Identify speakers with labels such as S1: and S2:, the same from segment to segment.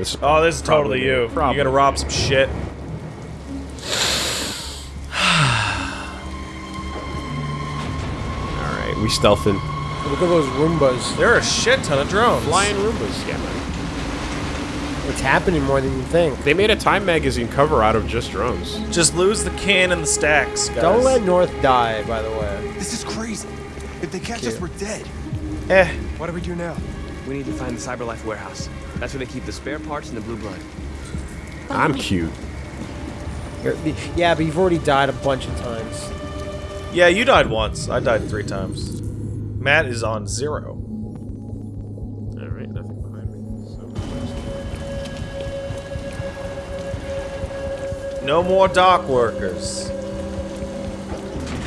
S1: This
S2: Oh, this is totally you.
S1: Probably.
S2: You're gonna rob some shit.
S1: Alright, we stealthing.
S3: Look at those Roombas.
S2: There are a shit ton of drones.
S1: Flying Roombas, yeah, man.
S3: It's happening more than you think.
S1: They made a Time magazine cover out of just drones.
S2: Just lose the can and the stacks, guys.
S3: Don't let North die, by the way.
S4: This is crazy. If they catch us, we're dead.
S2: Eh.
S4: What do we do now?
S5: We need to find the Cyberlife warehouse. That's where they keep the spare parts and the blue blood.
S1: I'm cute.
S3: You're- Yeah, but you've already died a bunch of times.
S2: Yeah, you died once. I died three times. Matt is on zero.
S1: Alright, nothing behind me. So
S2: No more dock workers.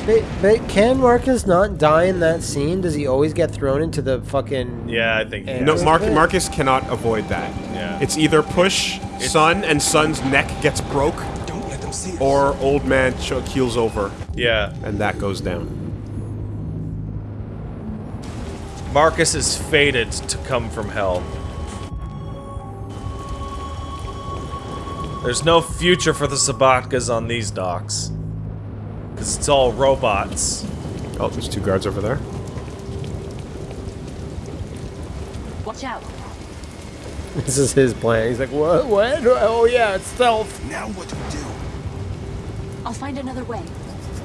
S3: But, but can Marcus not die in that scene? Does he always get thrown into the fucking...
S2: Yeah, I think.
S1: No,
S3: Yeah.
S1: Mark, Marcus cannot avoid that.
S2: Yeah.
S1: It's either push Sun and Sun's neck gets broke,
S4: Don't let them see us.
S1: or old man ch- keels over
S2: Yeah.
S1: and that goes down.
S2: Marcus is fated to come from hell. There's no future for the Sabatkas on these docks. Because it's all robots.
S1: Oh, there's two guards over there.
S6: Watch out.
S3: This is his plan. He's like, what? What? Oh yeah, it's stealth.
S4: Now what do we do?
S6: I'll find another way.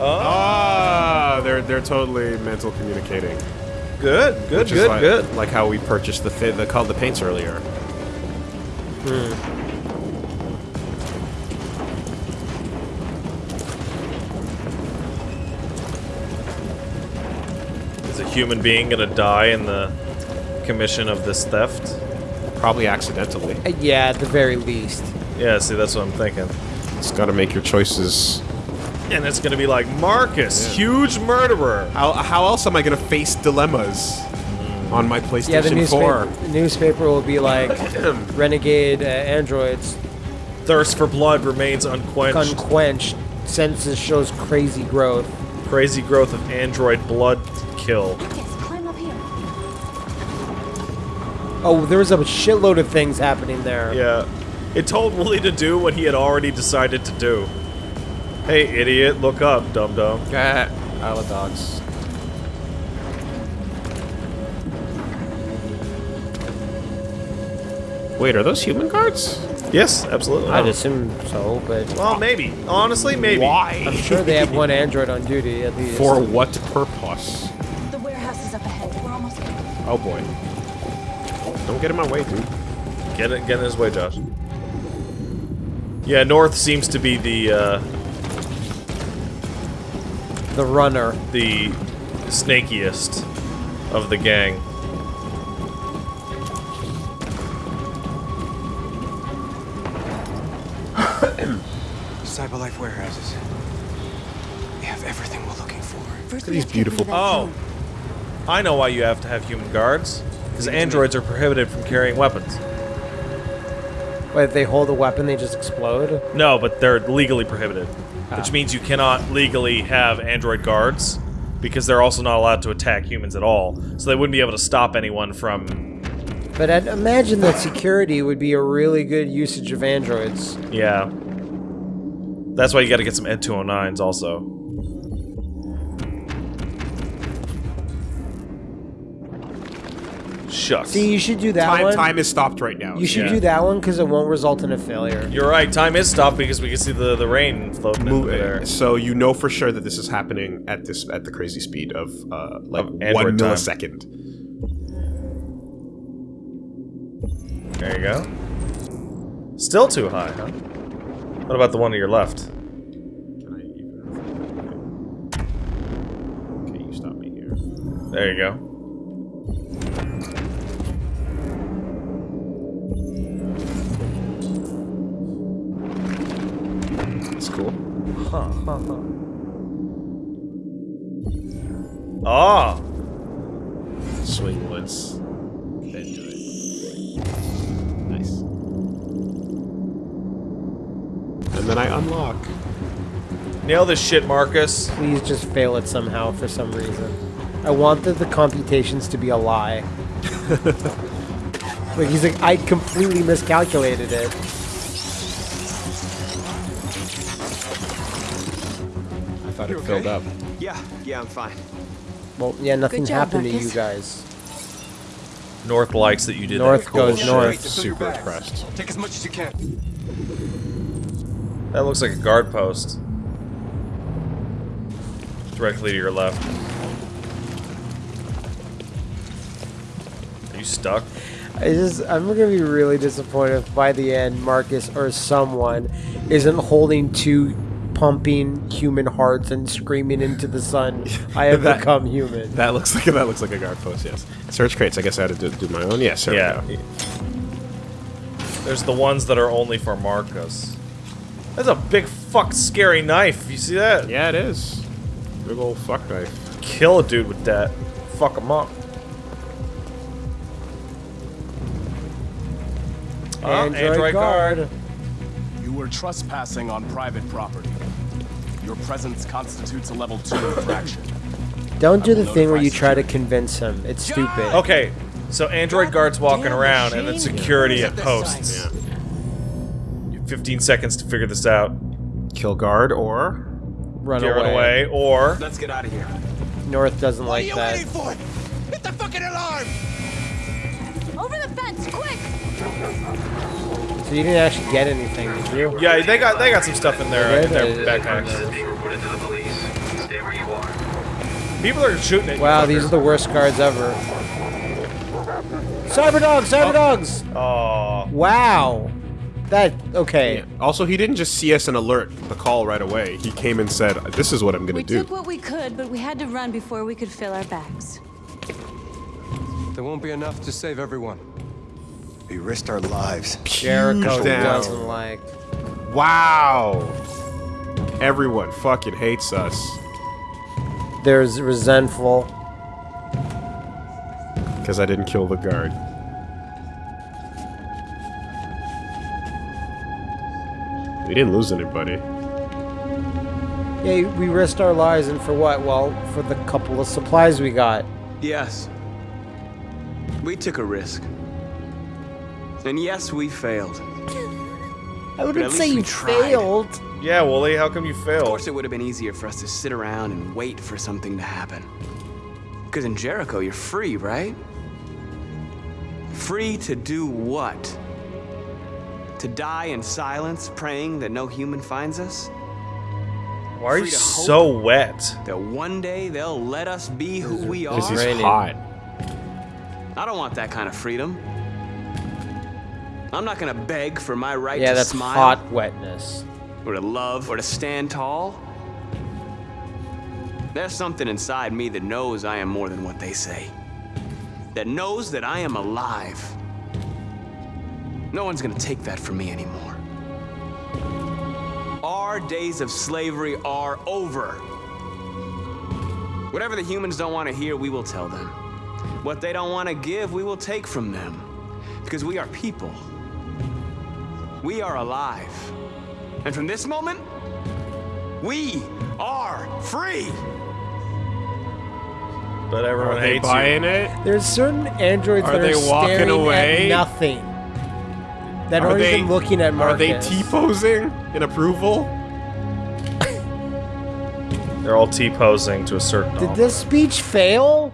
S1: Ah, they're they're totally mental communicating.
S2: Good, good,
S1: Which is
S2: good,
S1: like,
S2: good.
S1: Like how we purchased the thi- the called the paints earlier.
S2: Is a human being gonna die in the commission of this theft?
S1: Probably accidentally.
S3: Uh, Yeah, at the very least.
S2: Yeah, see, that's what I'm thinking.
S1: It's got to make your choices.
S2: And it's gonna be like, Marcus,
S1: Yeah.
S2: huge murderer.
S1: How how else am I gonna face dilemmas on my PlayStation
S3: Yeah, the
S1: 4?
S3: newspaper, the newspaper will be like, renegade uh, androids
S2: Thirst for blood remains unquenched.
S3: unquenched. Census shows crazy growth.
S2: Crazy growth of android blood kill.
S6: Yes, climb up here.
S3: Oh, there was a shitload of things happening there.
S2: Yeah. It told Woolie to do what he had already decided to do. Hey, idiot, look up, dum dum.
S1: Ah, Isle of Dogs. Wait, are those human guards?
S2: Yes, absolutely.
S3: I'd assume so, but
S2: Well, maybe. Honestly, maybe.
S1: Why?
S3: I'm sure they have one android on duty at least.
S1: For what purpose?
S6: The warehouse is up ahead. We're almost there.
S1: Oh boy. Don't get in my way, dude.
S2: Get it, get in his way, Josh. Yeah, North seems to be the uh,
S3: the runner.
S2: the snakiest of the gang.
S4: Cyberlife warehouses. They have everything we're looking for.
S6: First,
S1: at
S6: we
S1: these
S6: have to get rid
S1: beautiful-
S6: of
S2: Oh,
S6: drone.
S2: I know why you have to have human guards. Because androids are prohibited from carrying weapons.
S3: But if they hold a weapon, they just explode.
S2: No, but they're legally prohibited, which ah. means you cannot legally have android guards because they're also not allowed to attack humans at all. So they wouldn't be able to stop anyone from.
S3: But I'd imagine that security would be a really good usage of androids.
S2: Yeah. That's why you got to get some Ed 209s also. Shucks.
S3: See, you should do that
S1: Time
S3: one.
S1: time is stopped right now.
S3: you should
S2: Yeah.
S3: do that one because it won't result in a failure.
S2: You're right. Time is stopped because we can see the the rain floating in
S1: Move
S2: there.
S1: So you know for sure that this is happening at this at the crazy speed of uh, like
S2: Of
S1: one
S2: android time.
S1: millisecond.
S2: There you go. Still too high, huh? What about the one to your left?
S1: Can I even? Okay, you stop me here.
S2: There you go.
S1: That's cool.
S3: Huh, huh, huh.
S2: Ah,
S1: Swing woods. Then do it. And then I unlock.
S2: nail this shit, Marcus.
S3: Please just fail it somehow for some reason. I want the, the computations to be a lie. Like he's like, I completely miscalculated it.
S1: I thought
S4: You
S1: it filled
S4: okay?
S1: up.
S5: Yeah, yeah, I'm fine.
S3: Well, yeah, nothing
S6: job,
S3: happened to you guys.
S2: North likes that you did
S3: North
S2: that.
S3: goes
S2: bullshit.
S3: north.
S4: Just fill your
S1: Super
S4: bags.
S1: impressed.
S4: Take as much as you can.
S2: That looks like a guard post. Directly to your left. Are you stuck?
S3: I just, I'm gonna be really disappointed if by the end Marcus or someone isn't holding two pumping human hearts and screaming into the sun, "I have
S1: That-
S3: become human."
S1: That looks like that looks like a guard post. Yes. Search crates. I guess I had to do, do my own. Yes. There
S2: Yeah.
S1: we go.
S2: There's the ones that are only for Marcus. That's a big fuck scary knife. You see that?
S1: Yeah, it is. Big old fuck knife.
S2: Kill a dude with that. Fuck him up. Ah,
S3: Android guard.
S7: You were trespassing on private property. Your presence constitutes a level 2 infraction.
S3: Don't do
S7: I
S3: the thing where you try to convince him. It's stupid.
S2: Okay, so Android guards walking around and then security at posts.
S1: Yeah.
S2: You have 15 seconds to figure this out.
S1: Kill guard or
S3: Run
S2: Get
S3: away.
S2: run away, or
S5: Let's get out of here.
S3: North doesn't like that.
S4: What are you waiting for? Hit the fucking alarm!
S6: Over the fence, quick!
S3: So you didn't actually get anything, did you?
S2: yeah, they got they got some stuff in there. in
S3: They
S2: their
S3: did.
S2: backpacks.
S8: being reported to the police. Stay where you are.
S2: People are shooting at you.
S3: Wow, these are the worst guards ever. Cyber dogs, oh. cyber dogs.
S2: Aw.
S3: Wow. That okay.
S1: Also, he didn't just see us and alert the call right away. He came and said, "This is what I'm gonna
S6: We
S1: do."
S6: took what we could, but we had to run before we could fill our bags.
S4: There won't be enough to save everyone.
S9: We risked our lives.
S3: Jericho doesn't like.
S1: Wow. Everyone fucking hates us
S3: There's resentful.
S1: because I didn't kill the guard. We didn't lose anybody.
S3: Yeah, we risked our lives, and for what? Well, for the couple of supplies we got.
S5: Yes. We took a risk. And yes, we failed.
S3: I wouldn't say you failed.
S2: Yeah, Woolie, how come you failed?
S5: Of course, it would have been easier for us to sit around and wait for something to happen. Because in Jericho, you're free, right? Free to do what? To die in silence, praying that no human finds us?
S2: Why are you
S5: free to hope.
S2: so wet?
S5: That one day they'll let us be who we
S1: Because
S5: are?
S1: he's
S3: raining.
S1: hot.
S5: I don't want that kind of freedom. I'm not gonna beg for my right
S3: Yeah,
S5: to
S3: that's
S5: smile
S3: hot wetness.
S5: or to love or to stand tall. There's something inside me that knows I am more than what they say. That knows that I am alive. No one's gonna take that from me anymore. Our days of slavery are over. Whatever the humans don't want to hear, we will tell them. What they don't want to give, we will take from them. Because we are people. We are alive. And from this moment, we are free.
S2: But everyone
S1: Are they
S2: hates
S1: buying
S2: you.
S1: it?
S3: There's certain androids
S1: Are
S3: that
S1: they
S3: are
S1: walking
S3: staring
S1: away?
S3: at nothing. That
S1: Are
S3: aren't
S1: they-
S3: even looking at Marcus.
S1: Are they T-posing in approval?
S2: They're all T-posing to a certain
S3: Did
S2: number.
S3: this speech fail?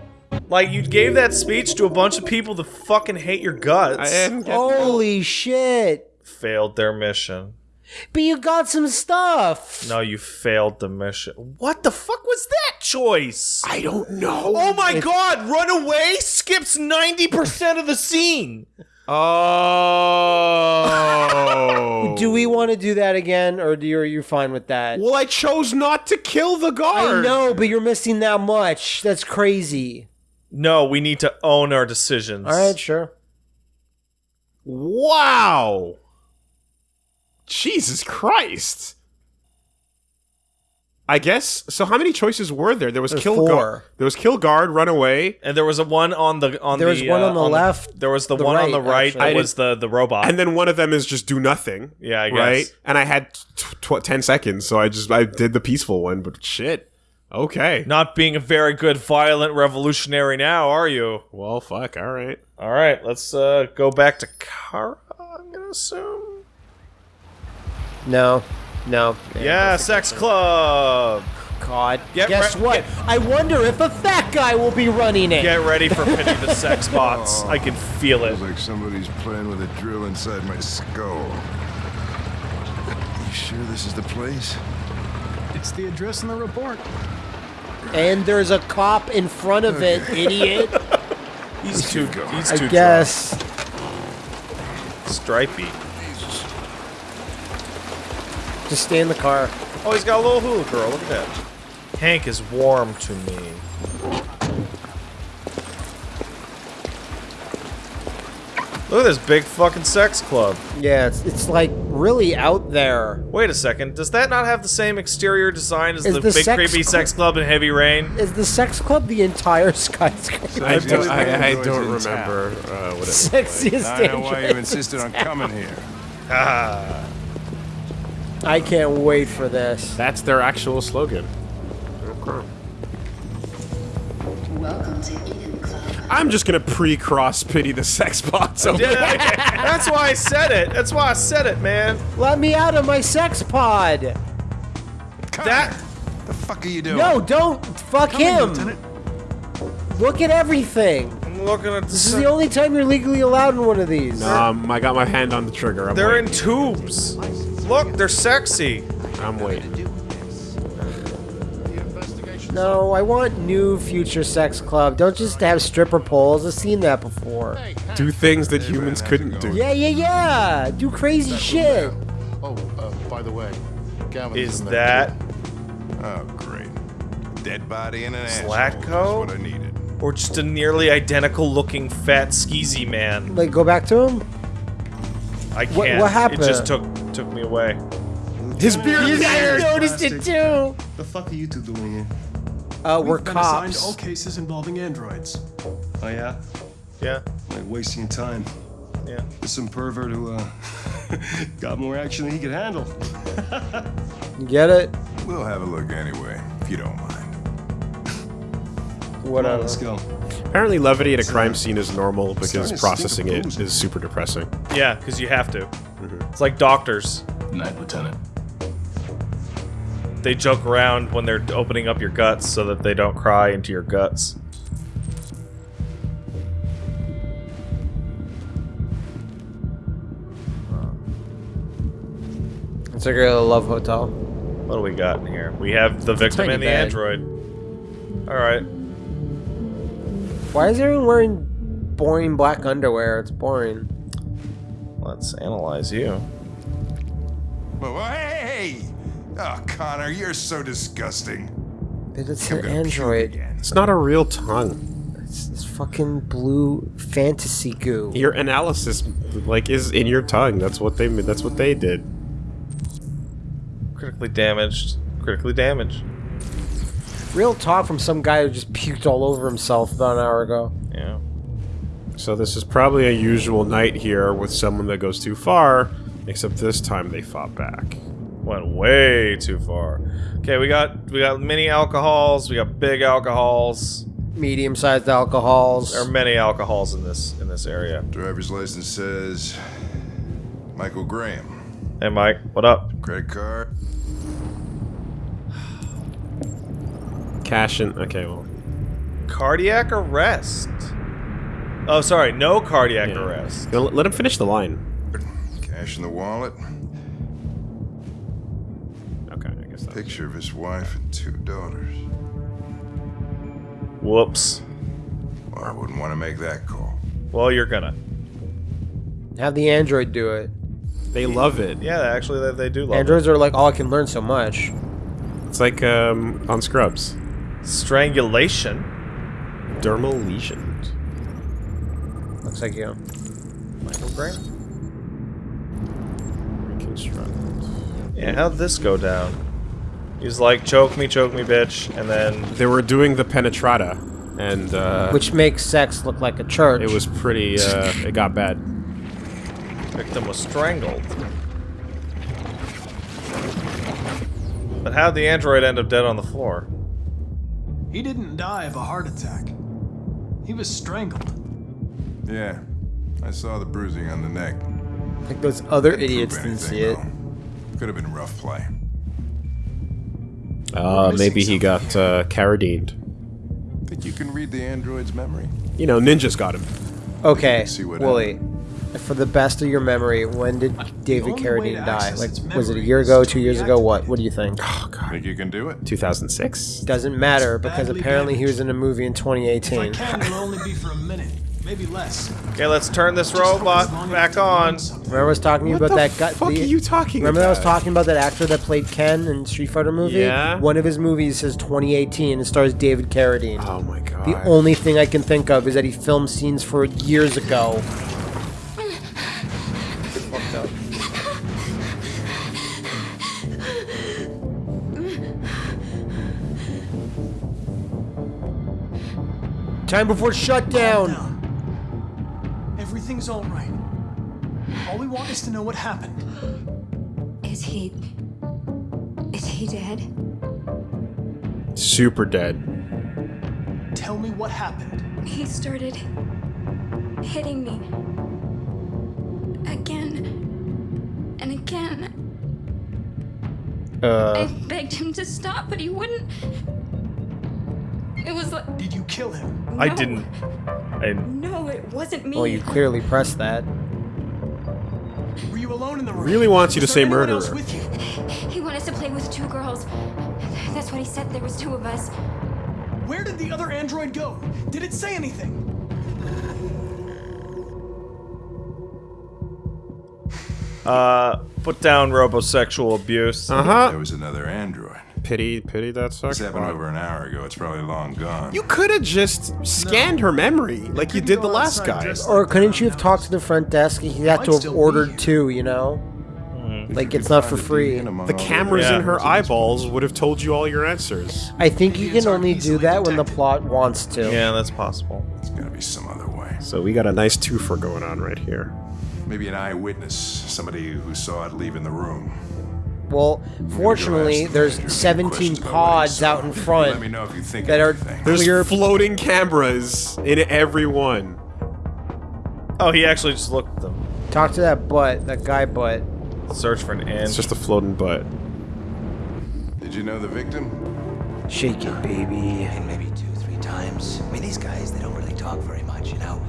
S2: Like, you gave that speech to a bunch of people that fucking hate your guts.
S1: I didn't
S3: Holy shit!
S2: Failed their mission.
S3: But you got some stuff.
S2: No, you failed the mission. What the fuck was that choice?
S1: I don't know.
S2: Oh my god, run away skips 90% of the scene.
S1: Oh.
S3: Do we want to do that again, or do you, are you fine with that?
S1: Well, I chose not to kill the guard.
S3: I know, but you're missing that much. That's crazy.
S2: No, we need to own our decisions.
S3: All right, sure.
S1: Wow. Jesus Christ. I guess. So how many choices were there? There was
S3: There's
S1: kill
S3: four.
S1: guard. There was kill guard, run away,
S2: And there was a one on the on the
S3: There
S2: the
S3: was one
S2: uh,
S3: on the left,
S2: there was the,
S3: the
S2: one on the right
S3: actually.
S2: that
S1: I
S2: was the the robot.
S1: and then one of them is just do nothing.
S2: Yeah, I
S1: right. And I had tw- tw- ten seconds, so I just I did the peaceful one. But shit. Okay.
S2: Not being a very good violent revolutionary now, are you?
S1: Well, fuck. All right.
S2: All right, let's uh, go back to Kara. I'm gonna assume.
S3: No, no.
S2: Yeah, sex club.
S3: God.
S2: Get
S3: Guess what?
S2: get-
S3: I wonder if a fat guy will be running it.
S2: Get ready for Pity the Sex Bots. Oh. I can feel it.
S10: Feels like somebody's playing with a drill inside my skull. You sure this is the place?
S4: It's the address in the report.
S3: and there's a cop in front of it, idiot.
S2: He's too. He's
S3: I
S2: too
S3: guess.
S2: drunk. Stripey.
S3: Just stay in the car.
S2: Oh, he's got a little hula girl. Look at that. Hank is warm to me. Look at this big fucking sex club.
S3: Yeah, it's, it's like really out there.
S2: Wait a second. Does that not have the same exterior design as
S3: Is
S2: the,
S3: the
S2: big
S3: sex
S2: creepy
S3: cl-
S2: sex club in Heavy Rain?
S3: Is the sex club the entire skyscraper?
S1: I, don't, I, I don't remember uh, what it was.
S3: Sexiest
S10: I don't know why you insisted on coming here.
S2: Ah.
S3: I can't wait for this.
S1: That's their actual slogan.
S11: Welcome to Eden Club.
S1: I'm just gonna pre-cross pity the sex bots. over
S2: Yeah, that's why I said it. That's why I said it, man.
S3: Let me out of my sex pod.
S10: Come
S2: That-
S10: here. The fuck are you doing?
S3: No, don't. Fuck him. Look at everything.
S2: I'm looking at
S3: This is the only time you're legally allowed in one of these.
S1: Um, I got my hand on the trigger. I'm
S2: They're in
S1: waiting.
S2: tubes. Look, they're sexy.
S1: I'm waiting.
S3: No, I want new future sex club. Don't just have stripper poles. I've seen that before.
S1: Do things that humans couldn't do.
S3: Yeah, yeah, yeah. Do crazy shit.
S12: Oh, uh, by the way, Gavin's
S2: Is
S12: in
S2: that.
S10: Oh, great. Dead body and an asshole.
S2: Zlatko?
S10: That's what I needed.
S2: or just a nearly identical looking fat skeezy man?
S3: Like, go back to him.
S2: I can't.
S3: What- what happened?
S2: It just took took me away.
S1: His beard.
S3: You guys noticed it too.
S4: The fuck are you two doing here?
S3: Uh, we're
S4: We've been assigned
S3: cops.
S4: all cases involving androids.
S5: Oh yeah?
S2: Yeah,
S4: Like wasting time.
S2: yeah.
S4: There's some pervert who uh, got more action than he could handle.
S3: Get it?
S10: We'll have a look anyway, if you don't mind.
S4: Come on,
S3: Whatever.
S4: let's go.
S1: Apparently, levity at a crime scene is normal because processing
S4: stink of
S1: it
S4: booze.
S1: is super depressing.
S2: Yeah, because you have to. Mm-hmm. It's like doctors.
S7: Night, Lieutenant.
S2: They joke around when they're opening up your guts so that they don't cry into your guts.
S3: It's like a love hotel.
S2: What do we got in here? We have the victim
S3: Tiny
S2: and the
S3: bag.
S2: android. Alright.
S3: Why is everyone wearing boring black underwear? It's boring.
S2: Let's analyze you.
S10: Whoa, whoa, hey! Oh, Connor, you're so disgusting.
S3: But it's
S10: I'm
S3: an android.
S1: It's not a real tongue.
S3: It's this fucking blue fantasy goo.
S1: Your analysis, like, is in your tongue. That's what they. That's what they did.
S2: Critically damaged. Critically damaged.
S3: Real talk from some guy who just puked all over himself about an hour ago.
S2: Yeah.
S1: So this is probably a usual night here with someone that goes too far, except this time they fought back.
S2: Went way too far. Okay, we got we got mini alcohols, we got big alcohols.
S3: Medium-sized alcohols.
S2: There are many alcohols in this in this area.
S10: Driver's license says Michael Graham.
S2: Hey Mike, what up?
S10: Credit card.
S1: Cash in. Okay, well,
S2: Cardiac arrest. Oh, sorry, no cardiac
S1: Yeah.
S2: arrest.
S1: Go- let him finish the line.
S10: Cash in the wallet.
S1: Okay, I guess that.
S10: Picture of his wife and two daughters.
S2: Whoops.
S10: Well, I wouldn't want to make that call.
S2: Well, you're gonna.
S3: Have the android do it.
S1: They love it.
S2: Yeah, actually, they, they do love it.
S3: Androids are like, oh, I can learn so much.
S1: It's like um, on Scrubs.
S2: It. Strangulation.
S1: Dermal lesions.
S3: Looks like you.
S2: Michael Graham.
S1: Reconstruct.
S2: Yeah, how'd this go down? He's like, choke me, choke me, bitch, and then
S1: They were doing the penetrata, and uh,
S3: Which makes sex look like a church.
S1: it was pretty. Uh, it got bad.
S2: victim was strangled. But how'd the android end up dead on the floor?
S4: He didn't die of a heart attack. He was strangled.
S10: Yeah. I saw the bruising on the neck.
S3: Like those other
S10: Didn't
S3: idiots didn't
S10: anything,
S3: see it.
S10: though. Could have been rough play.
S1: Uh, maybe he got uh, Carradined.
S10: Think you can read the android's memory?
S1: You know, ninjas got him.
S3: Okay,
S10: See what
S3: Woolie. For the best of your memory, when did David Carradine die? Like, was it a year ago, two years ago? What? What do you think?
S1: Oh god,
S10: Think you can do it?
S1: 2006.
S3: Doesn't matter because apparently he was in a movie in
S4: If I
S3: 2018.
S4: can, it'll only be for a minute, maybe less.
S2: Okay, let's turn this robot back on.
S3: Remember I was talking
S1: What
S3: about
S1: the
S3: that guy?
S1: fuck
S3: the-
S1: are you talking
S3: Remember that I was talking about that actor that played Ken in Street Fighter movie?
S1: Yeah.
S3: One of his movies says 2018 and stars David Carradine.
S1: Oh my god.
S3: The only thing I can think of is that he filmed scenes for years ago. Fucked up. Time before shutdown.
S4: Everything's all right. All we want is to know what happened.
S11: Is he. Is he dead?
S1: Super dead.
S4: Tell me what happened.
S11: He started hitting me. I
S3: Uh,
S11: begged him to stop, but he wouldn't. It was like.
S4: Did you kill him?
S2: I didn't. I,
S11: No, it wasn't me.
S3: well, you clearly pressed that.
S4: Were you alone in the room?
S1: Really wants you to say
S4: there anyone else
S1: murderer.
S4: with you?
S11: He wanted us to play with two girls. That's what he said. There was two of us.
S4: Where did the other android go? Did it say anything?
S2: Uh, put down robosexual abuse.
S1: Uh huh.
S10: There was another android.
S1: Pity, pity that sucks.
S10: This happened over an hour ago. It's probably long gone.
S1: You could have just scanned her memory like you
S4: couldn't
S1: did the last
S4: outside
S1: guy.
S3: Or couldn't you have talked to the front desk? He had to have ordered two, you know? Like, it's not for free.
S1: The cameras
S2: Yeah.
S1: in her eyeballs would have told you all your answers.
S3: I think you can only do that when the plot wants to.
S2: Yeah, that's possible.
S10: There's gotta be some other way.
S1: So we got a nice twofer going on right here.
S10: Maybe an eyewitness, somebody who saw it leaving the room.
S3: Well, fortunately,
S10: ask the
S3: there's 17
S10: questions about what he
S3: pods out in front.
S10: Let me
S3: front
S10: know if you think
S3: that are
S10: anything.
S1: There's
S3: clear.
S1: floating cameras in every one.
S2: Oh, he actually just looked at them.
S3: Talk to that butt, that guy butt.
S2: Search for an
S1: It's just a floating butt.
S10: Did you know the victim?
S3: Shake it, baby.
S13: And maybe two, three times. I mean, these guys, they don't really talk very much, you know?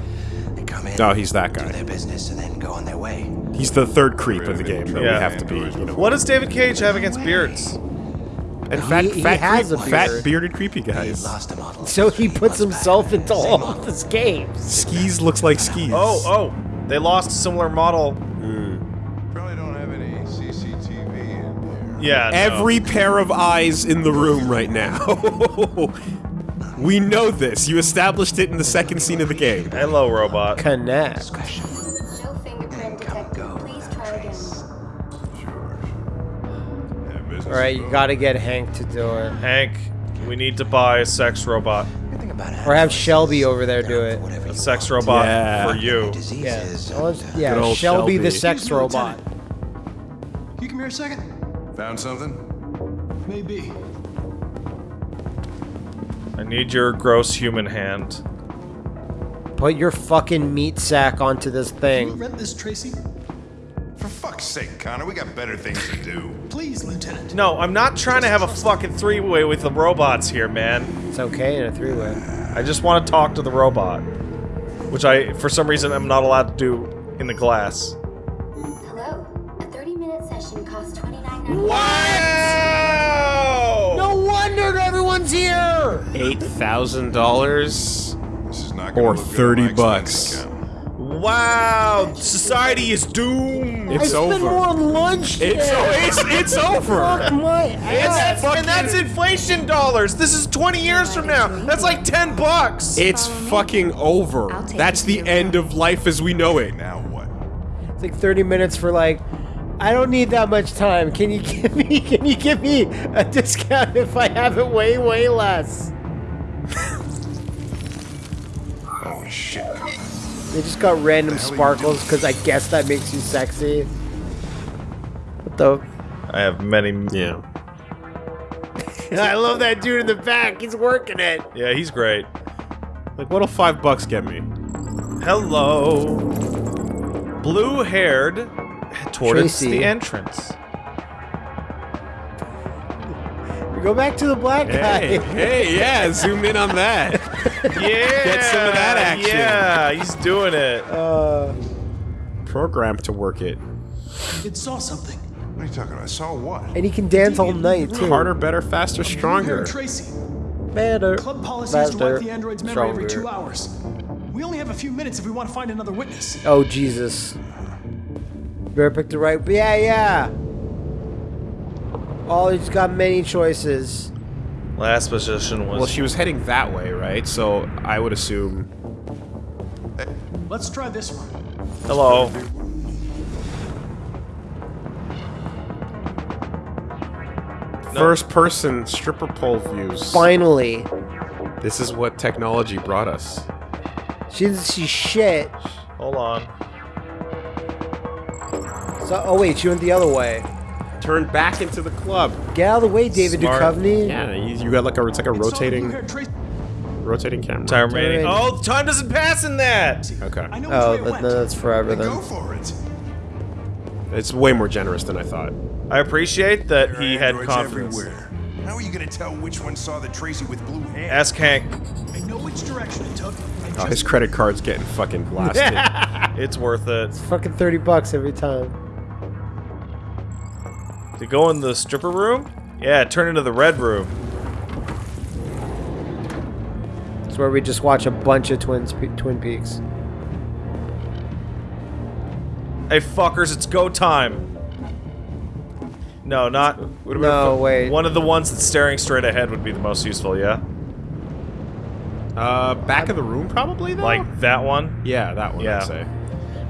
S13: They come in,
S1: No, he's that
S13: do
S1: guy.
S13: their business, and then go on their way.
S1: He's the third creep of the game that we have to be, you know.
S2: What does David Cage have against beards?
S1: And fat,
S3: He- he
S1: fat,
S3: has
S1: creep-
S3: a
S1: fat bearded creepy
S13: He
S1: guys.
S13: lost a model.
S3: So he puts himself into all of his games.
S1: Skis looks like skis.
S2: Oh, oh, they lost a similar model.
S10: Probably don't have any CCTV in there.
S2: Yeah, no.
S1: Every pair of eyes in the room right now. we know this. You established it in the second scene of the game.
S2: Hello, robot.
S3: Connect.
S11: No fingerprint detected. Please try again.
S10: Have
S3: Alright, you gotta get Hank to do it.
S2: Hank, we need to buy a sex robot.
S13: Good thing about
S3: Or have Shelby over there do it.
S13: Whatever
S2: A sex robot
S1: Yeah.
S2: for you.
S3: Yeah.
S13: Diseases.
S3: Well,
S13: and,
S3: it's-
S13: uh,
S3: yeah,
S1: Good old
S3: Shelby, the sex robot.
S4: Lieutenant. You come here a second?
S10: Found something?
S4: Maybe.
S2: I need your gross human hand.
S3: Put your fucking meat sack onto this
S4: Can you
S3: thing.
S4: rent this, Tracy?
S10: For fuck's sake, Connor, we got better things to do.
S4: Please, Lieutenant.
S2: No, I'm not trying to have a fucking three-way with the robots here, man.
S3: It's okay in a three-way.
S2: I just want to talk to the robot, which I, for some reason, am not allowed to do in the glass.
S11: Hello. A 30-minute session costs $29.99.
S2: Wow!
S3: No wonder everyone's here!
S1: Eight thousand dollars
S10: This is not gonna
S1: or
S10: look good on
S1: thirty
S10: my
S1: bucks.
S2: Wow! Society is doomed.
S3: I
S1: It's
S3: spent
S1: over.
S3: more on lunch.
S1: It's
S3: today.
S1: it's it's over.
S3: Fuck my
S2: And
S3: ass.
S2: that's, and that's inflation dollars. This is 20 years from now. That's like 10 bucks.
S1: It's fucking over. That's the end of life as we know it.
S10: Now what?
S3: It's like 30 minutes for like, I don't need that much time. Can you give me, can you give me a discount if I have it way, way less?
S10: Oh shit.
S3: They just got random sparkles because I guess that makes you sexy. What the?
S2: I have many.
S1: Yeah.
S3: I love that dude in the back. He's working it.
S2: Yeah, he's great.
S1: Like, what'll five bucks get me?
S2: Hello. Blue-haired towards
S3: Tracy.
S2: the entrance.
S3: Go back to the black
S1: Hey,
S3: guy.
S1: hey, yeah, zoom in on that.
S2: Yeah.
S1: Get some of that action.
S2: Yeah, he's doing it.
S3: Uh,
S1: Program to work it.
S4: It saw something.
S10: What are you talking about? I saw what?
S3: and he can dance all night too.
S1: Harder, better, faster,
S4: Blue-haired
S1: stronger.
S4: Tracy.
S3: better,
S4: Club policy is to
S3: faster,
S4: wipe the android's memory every two hours. We only have a few minutes if we want to find another witness.
S3: Oh Jesus! Better pick the right. Yeah, yeah. Oh, he's got many choices.
S2: Last position was.
S1: Well, she was heading that way, right? So I would assume.
S4: Let's try this one.
S2: Hello.
S1: First person stripper pole views.
S3: Finally,
S1: This is what technology brought us.
S3: she doesn't see shit.
S2: Hold on.
S3: So, oh wait, she went the other way.
S1: Turn back into the club.
S3: Get out of the way, David
S2: Smart.
S3: Duchovny.
S1: Yeah, you, you got like a it's like a
S4: It saw the
S1: rotating rotating camera.
S2: Time remaining.
S3: Alright.
S2: Oh, time doesn't pass in that.
S1: Okay,
S4: I know
S3: Oh, that, that's forever then.
S10: Go for it.
S1: it's way more generous than I thought.
S2: I appreciate that
S10: There are
S2: he had
S10: androids
S2: confidence.
S10: Everywhere. How are you gonna tell which one saw the Tracy with blue hair?
S2: Ask Hank.
S4: I know which direction it took.
S1: Oh, his credit card's getting fucking blasted.
S2: It's worth it.
S3: It's fucking thirty bucks every time.
S2: To go in the stripper room? Yeah, turn into the red room.
S3: It's where we just watch a bunch of Twin Twin Peaks.
S2: Hey, fuckers, it's go time. No, not.
S3: No, wait.
S2: One of the ones that's staring straight ahead would be the most useful, yeah?
S1: uh, back of the room probably though.
S2: Like that one?
S1: yeah, that one.
S2: Yeah.
S1: I'd say.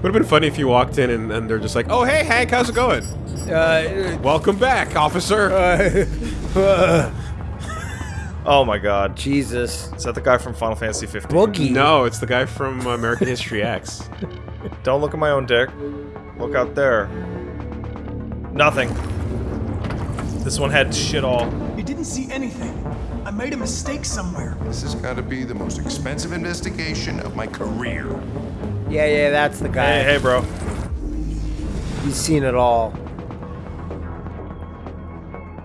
S1: Would have been funny if you walked in and, and they're just like, "Oh, hey, Hank, how's it going?
S3: Uh,
S1: Welcome back, officer."
S2: Oh my god.
S3: Jesus.
S2: Is that the guy from Final Fantasy 15?
S3: Boogie.
S1: no, it's the guy from American History X.
S2: Don't look at my own dick. Look out there. Nothing. This one had shit all.
S4: You didn't see anything. I made a mistake somewhere.
S10: This has got to be the most expensive investigation of my career.
S3: Yeah, yeah, that's the guy.
S2: Hey, hey, bro.
S3: He's seen it all.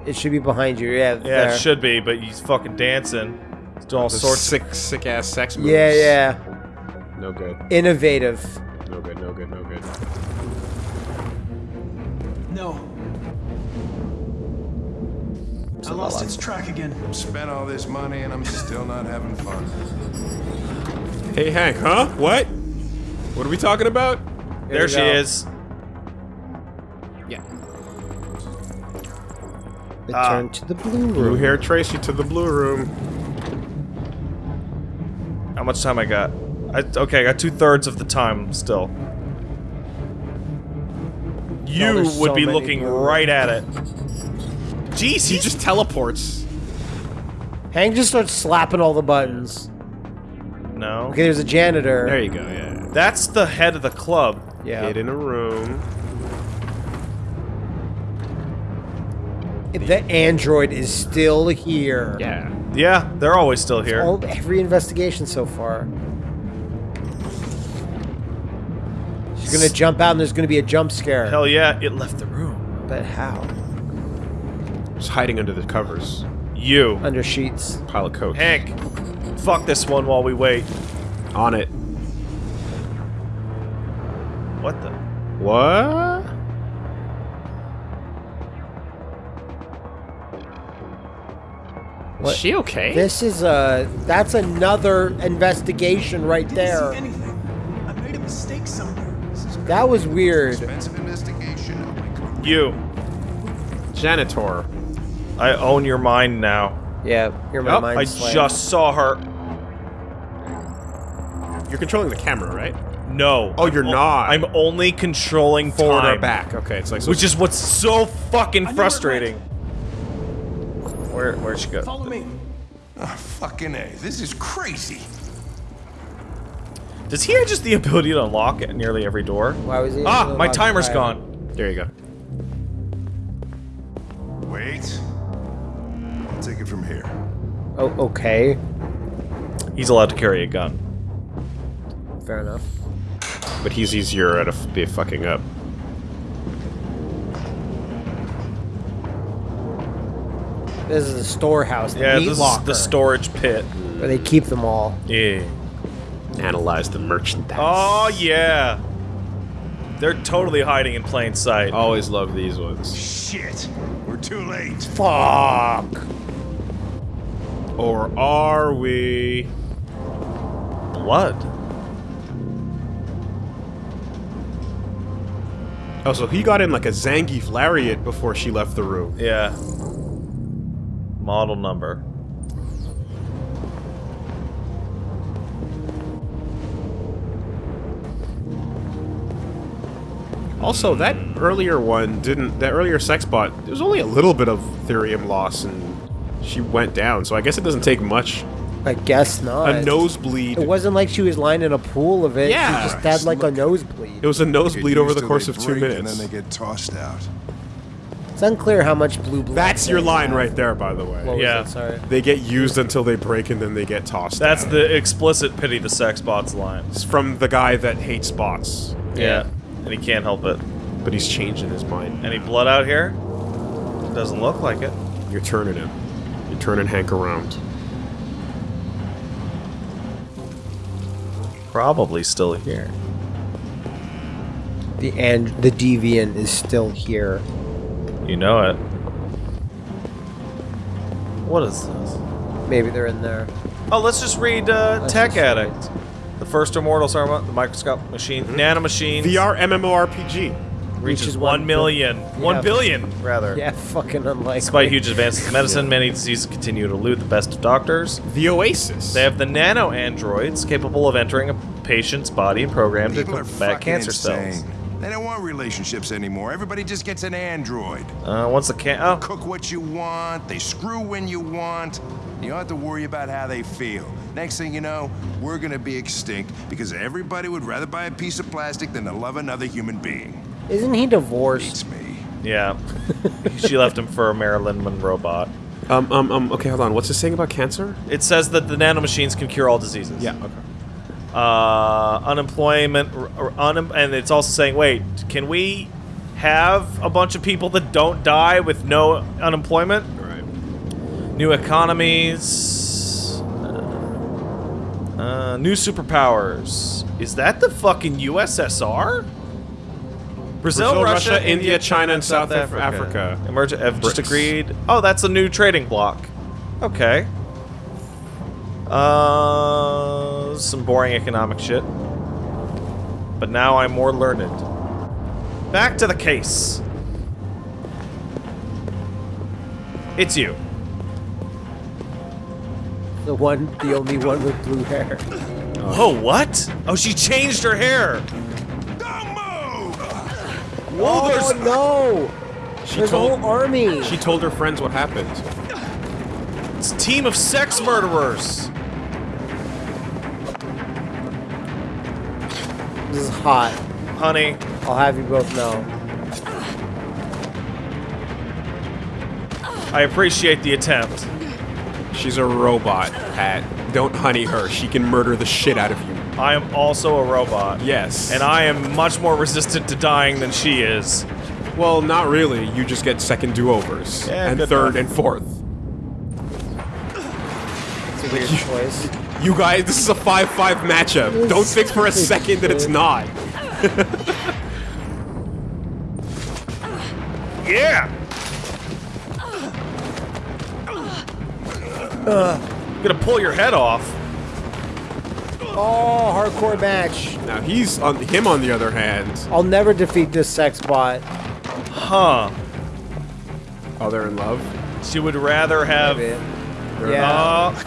S3: It should be behind you. Yeah.
S2: Yeah,
S3: there.
S2: it should be, but he's fucking dancing. He's doing all
S1: Those
S2: sorts.
S1: sick, sick ass sex moves.
S3: Yeah, yeah.
S1: No good.
S3: Innovative.
S1: No good. No good. No good.
S4: No. I lost its track again.
S10: Spent all this money and I'm still not having fun.
S1: Hey, Hank. Huh? What? What are we talking about?
S2: There she
S3: go.
S2: is.
S1: Yeah.
S3: Return ah. to the blue room.
S1: Blue hair Tracy to the blue room.
S2: How much time I got? I, okay, I got two thirds of the time still. Oh, you
S3: there's
S2: would
S3: so
S2: be looking
S3: blue-
S2: right at it. Jeez,
S1: He just teleports.
S3: Hank just starts slapping all the buttons.
S2: no.
S3: Okay, there's a janitor.
S1: There you go. Yeah.
S2: That's the head of the club.
S3: yeah.
S1: Hid in a room.
S3: The android is still here.
S1: Yeah.
S2: Yeah, they're always still here.
S3: All, every investigation so far. She's gonna jump out and there's gonna be a jump scare.
S2: Hell yeah, it left the room.
S3: But how?
S1: Just hiding under the covers.
S2: You,
S3: Under sheets.
S1: Pile of coke.
S2: Hank, fuck this one while we wait.
S1: On it.
S2: What the?
S1: What?
S3: What?
S1: Is she okay?
S3: This is a. That's another investigation right
S4: Didn't
S3: there.
S4: see anything. I made a mistake somewhere.
S3: That was weird.
S10: Expensive investigation of my.
S2: You.
S1: Janitor.
S2: I own your mind now.
S3: Yeah, you're my
S1: Oh,
S3: mind
S2: I
S3: slayed.
S2: just saw her.
S1: You're controlling the camera, right?
S2: No.
S1: Oh, you're
S2: I'm o-
S1: not.
S2: I'm only controlling
S1: Forward
S2: time.
S1: or back. Okay, it's like so
S2: Which is what's so fucking
S4: where
S2: frustrating. Where where'd she go?
S4: Follow me.
S10: Ah, fucking A. This is crazy.
S2: Does he have just the ability to unlock at nearly every door?
S3: Why was he?
S2: Ah, my
S3: lock the
S2: timer's
S3: fire?
S2: gone.
S1: There you go.
S10: Wait. I'll take it from here.
S3: Oh, okay.
S2: He's allowed to carry a gun.
S3: Fair enough.
S1: But he's easier at a f- be fucking up.
S3: This is a storehouse. The
S2: Yeah,
S3: meat
S2: this is the storage pit.
S3: where they keep them all.
S2: Yeah.
S1: Analyze the merchandise.
S2: Oh yeah. They're totally hiding in plain sight.
S1: Always love these ones.
S10: Shit! We're too late.
S3: Fuck.
S1: Or are we?
S2: Blood.
S1: Oh, so he got in like a Zangief lariat before she left the room.
S2: Yeah. Model number.
S1: Also, that earlier one didn't. That earlier sex bot, there was only a little bit of thirium loss, and she went down. So I guess it doesn't take much.
S3: I guess not.
S1: A nosebleed.
S3: It wasn't like she was lying in a pool of it.
S1: Yeah.
S3: She just had like a nosebleed.
S1: It was a nosebleed over the course of two minutes.
S10: And then they get tossed out.
S3: It's unclear how much blue blood.
S1: That's your line
S3: have.
S1: right there, by the way.
S3: What was
S2: Yeah.
S3: it? Sorry.
S1: They get used until they break, and then they get tossed.
S2: That's
S1: out.
S2: the explicit pity the sex bots line.
S1: It's from the guy that hates bots,
S2: Yeah. And he can't help it.
S1: but he's changing his mind.
S2: Any blood out here? Doesn't look like it.
S1: You're turning him. You're turning Hank around.
S2: Probably still here.
S3: The and the deviant is still here.
S2: You know it. What is this?
S3: Maybe they're in there.
S2: Oh, let's just read uh,
S3: Let's
S2: Tech
S3: just
S2: Addict. The first immortal Sarma, the microscope machine, nanomachines.
S1: VR MMORPG.
S2: reaches
S3: Reaches
S2: one
S3: one
S2: million.
S3: bil-
S2: One
S3: yeah.
S2: billion, rather.
S3: Yeah, fucking unlikely.
S2: Despite huge advances in medicine, many diseases continue to elude the best of doctors.
S1: The Oasis.
S2: They have the nano androids capable of entering a patient's body and programmed to
S10: People are
S2: combat cancer
S10: insane.
S2: cells.
S10: They don't want relationships anymore. Everybody just gets an android.
S2: Uh, once the can oh,
S10: Cook what you want, they screw when you want. You don't have to worry about how they feel. Next thing you know, we're gonna be extinct because everybody would rather buy a piece of plastic than to love another human being.
S3: Isn't he divorced?
S10: Beats me.
S2: yeah. she left him for a Marilyn Monroe bot.
S1: Um, um, um, okay, hold on. What's this saying about cancer?
S2: It says that the nanomachines can cure all diseases.
S1: Yeah, okay.
S2: Uh, unemployment, r- r- unem- and it's also saying, wait, can we have a bunch of people that don't die with no unemployment?
S1: Right.
S2: New economies. Uh, uh, new superpowers. Is that the fucking USSR? Brazil,
S1: Brazil,
S2: Russia,
S1: Russia, India, China, and South Af- Africa.
S2: Emerge- have just agreed. Oh, that's a new trading block. Okay. Uh, some boring economic shit. But now I'm more learned. Back to the case. It's you.
S3: The one, the only one with blue hair.
S2: Oh, what? Oh, she changed her hair. Whoa,
S3: Oh
S2: there's
S3: no!
S1: She
S3: There's
S1: told
S3: a whole army.
S1: she told her friends what happened.
S2: it's a team of sex murderers.
S3: This is hot.
S2: Honey,
S3: I'll have you both know.
S2: I appreciate the attempt.
S1: She's a robot, Pat. Don't honey her. She can murder the shit out of you.
S2: I am also a robot.
S1: Yes.
S2: And I am much more resistant to dying than she is.
S1: well, not really. You just get second do-overs
S2: Yeah,
S1: and third
S2: enough.
S1: and fourth.
S3: It's a weird choice.
S1: You guys, this is a 5-5 matchup. Don't think for a second that it's not.
S2: Yeah. I'm gonna pull your head off.
S3: Oh, hardcore match.
S1: Now he's on him on the other hand.
S3: I'll never defeat this sex bot.
S2: Huh.
S1: Oh, they're in love.
S2: She would rather have.
S3: Maybe.
S1: They're-
S3: Yeah.
S2: Uh,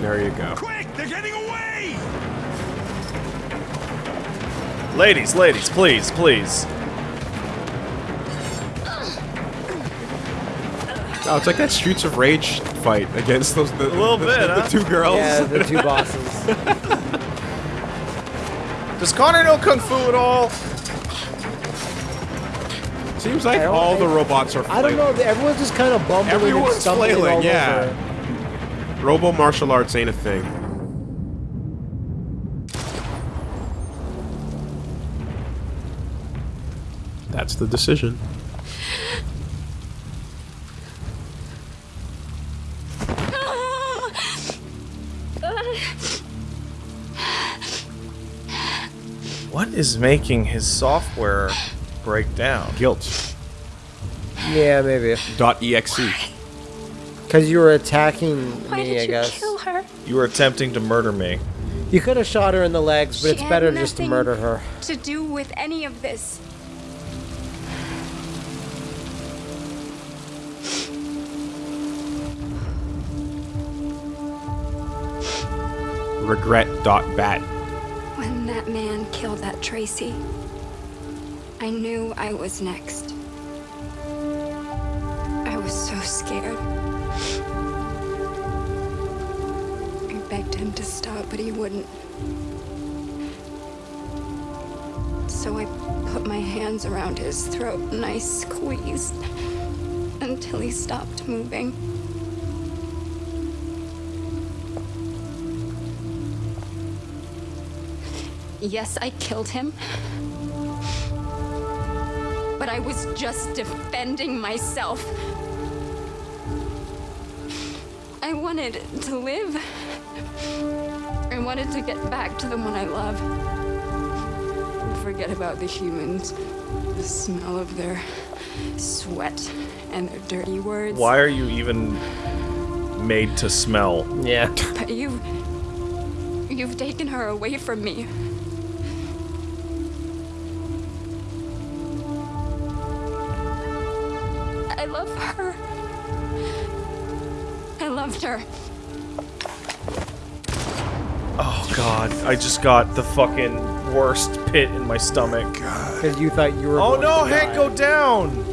S1: There you go.
S10: Quick, they're getting away!
S2: ladies, ladies, please, please.
S1: Oh, it's like that Streets of Rage fight against those the,
S2: the,
S1: the,
S2: bit, huh?
S1: the two girls.
S3: Yeah, the two bosses.
S2: Does Connor know kung fu at all?
S1: Seems like all the robots are. Flailing.
S3: I don't know. Everyone's just kind of bumbling.
S1: Everyone's and
S3: stumbling
S1: flailing. yeah.
S3: Over.
S1: Robo martial arts ain't a thing. That's the decision.
S2: Is making his software break down?
S1: Guilt.
S3: Yeah, maybe.
S1: Dot exe.
S3: Because you were attacking
S14: Why
S3: me,
S14: did
S3: I
S14: you
S3: guess.
S14: kill her?
S2: You were attempting to murder me.
S3: You could have shot her in the legs, but
S14: She
S3: it's better just to murder her.
S14: To do with any of this.
S1: Regret. Dot bat.
S14: That man killed that Traci, I knew I was next. I was so scared. I begged him to stop, but he wouldn't. So I put my hands around his throat and I squeezed until he stopped moving. Yes, I killed him. But I was just defending myself. I wanted to live. I wanted to get back to the one I love. Forget about the humans. The smell of their sweat and their dirty words.
S2: Why are you even made to smell?
S3: Yeah.
S14: But you. You've taken her away from me. Loved her.
S2: Oh god, I just got the fucking worst pit in my stomach.
S3: Because you thought you were.
S2: Oh
S3: going
S2: no,
S3: to
S2: Hank,
S3: die.
S2: go down!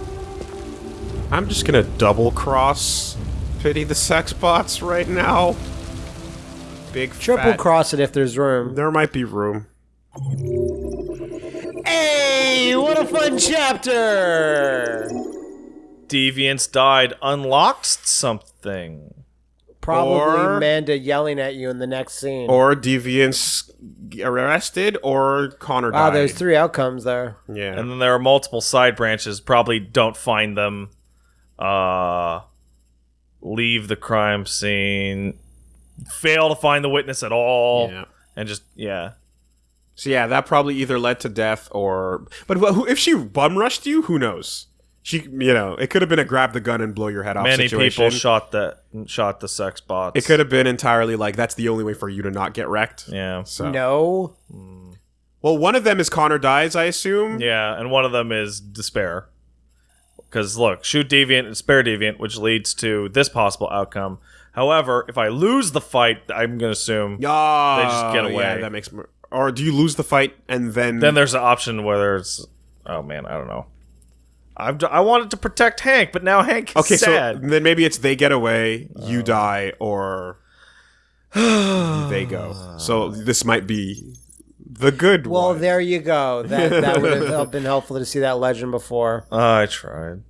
S1: I'm just gonna double cross pity the sex bots right now. Big
S3: Triple
S1: fat-
S3: cross it if there's room.
S1: There might be room.
S3: Hey, what a fun chapter!
S2: Deviants died, unlocked something.
S3: Probably
S1: Or-
S3: Amanda yelling at you in the next scene.
S1: Or deviants arrested, or Connor
S3: wow,
S1: died.
S3: there's three outcomes there.
S1: Yeah.
S2: And then there are multiple side branches. Probably don't find them. Uh, leave the crime scene. Fail to find the witness at all.
S1: Yeah.
S2: And just yeah.
S1: So yeah, that probably either led to death or. But who- if she bum rushed you, who knows? She, you know, it could have been a grab the gun and blow your head off
S2: Many
S1: situation.
S2: people shot the shot the sex bots.
S1: It could have been entirely like that's the only way for you to not get wrecked.
S2: Yeah.
S1: So
S3: No. Hmm.
S1: well, one of them is Connor dies, I assume.
S2: Yeah, and one of them is despair. Because look, shoot deviant and spare deviant, which leads to this possible outcome. However, if I lose the fight, I'm gonna assume
S1: Oh,
S2: they just get ah, away.
S1: Yeah, that makes. More, or do you lose the fight and then?
S2: then there's an option where there's, oh man, I don't know. I've d- I wanted to protect Hank, but now Hank is
S1: okay,
S2: sad.
S1: so then maybe it's they get away, you oh. die, or they go. So this might be the good one.
S3: Well,
S1: one.
S3: there you go. That that would have been helpful to see that legend before.
S2: I tried.